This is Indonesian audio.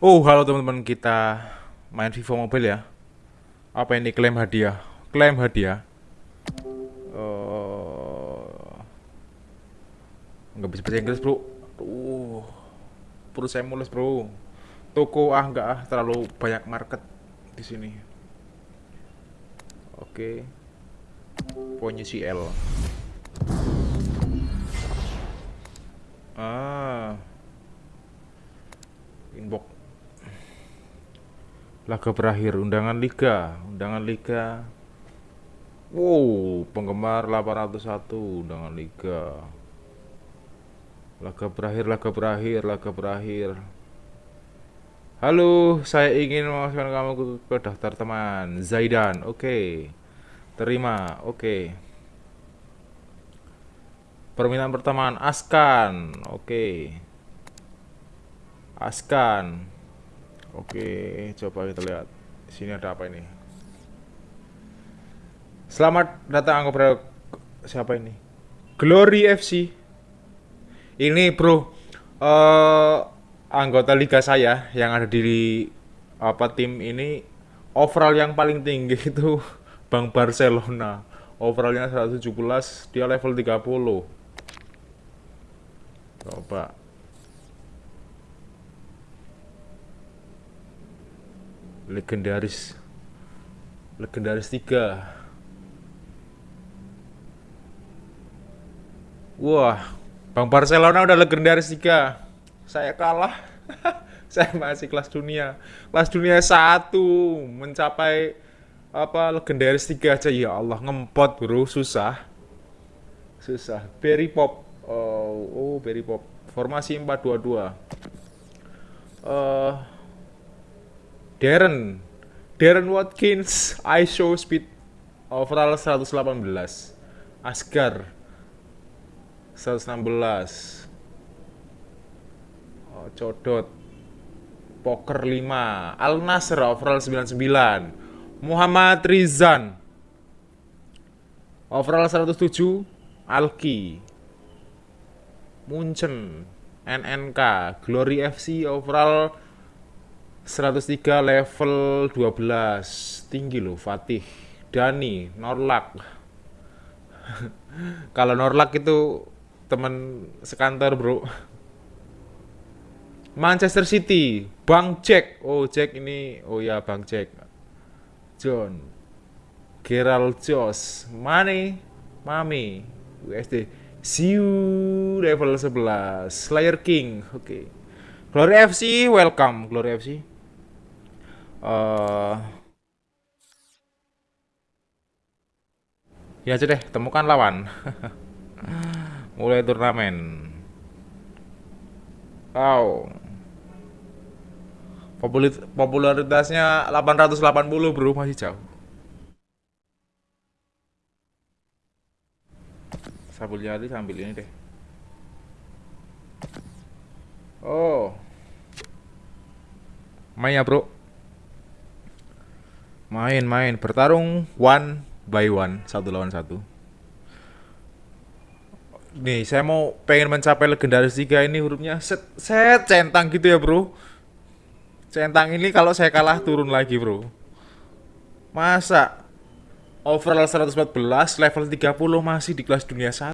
Oh, halo teman-teman kita main Vivo Mobile ya. Apa ini klaim hadiah? Klaim hadiah. Oh, nggak bisa bahasa Inggris bro. Uh, perut saya mulus bro. Toko ah nggak ah terlalu banyak market di sini. Oke, punya CL. Ah, inbox laga berakhir undangan liga. Undangan liga. Wow penggemar 801 undangan liga. Laga berakhir laga berakhir laga berakhir. Halo saya ingin memasukkan kamu ke, daftar teman. Zaidan oke. Terima oke. Permintaan pertemanan Askan oke. Askan Oke, coba kita lihat. Sini ada apa ini? Selamat datang kepada siapa ini? Glory FC. Ini bro, uh, anggota liga saya yang ada di apa tim ini overall yang paling tinggi itu Bang Barcelona. Overallnya 117, dia level 30. Coba legendaris. Legendaris tiga. Wah Bang Barcelona udah legendaris tiga. Saya kalah. Saya masih kelas dunia. Kelas dunia satu mencapai apa legendaris tiga aja. Ya Allah ngempot bro. Susah. Susah. Berry pop. Oh, oh berry pop. Formasi 422 uh, Darren. Darren Watkins ISO speed overall 118 Asgar 116 oh, Codot Poker 5 Al Nasr overall 99 Muhammad Rizan overall 107 Alki Munchen NNK Glory FC overall 103 level 12 tinggi loh Fatih. Dani Norlak. Kalau Norlak itu teman sekantor bro. Manchester City Bang Jack. Oh Jack ini oh ya Bang Jack. John. Gerald Jos Mane Mami USD Siu level 11 Slayer King. Oke. okay. Glory FC welcome Glory FC uh, ya aja deh temukan lawan. Mulai turnamen. Wow. Popularitasnya 880 bro masih jauh. Sabul jari sambil ini deh oh main ya bro Main-main bertarung one by one satu lawan satu. Nih saya mau pengen mencapai legendaris tiga ini hurufnya set set centang gitu ya bro. Centang ini kalau saya kalah turun lagi bro. Masa overall 114 level 30 masih di kelas dunia 1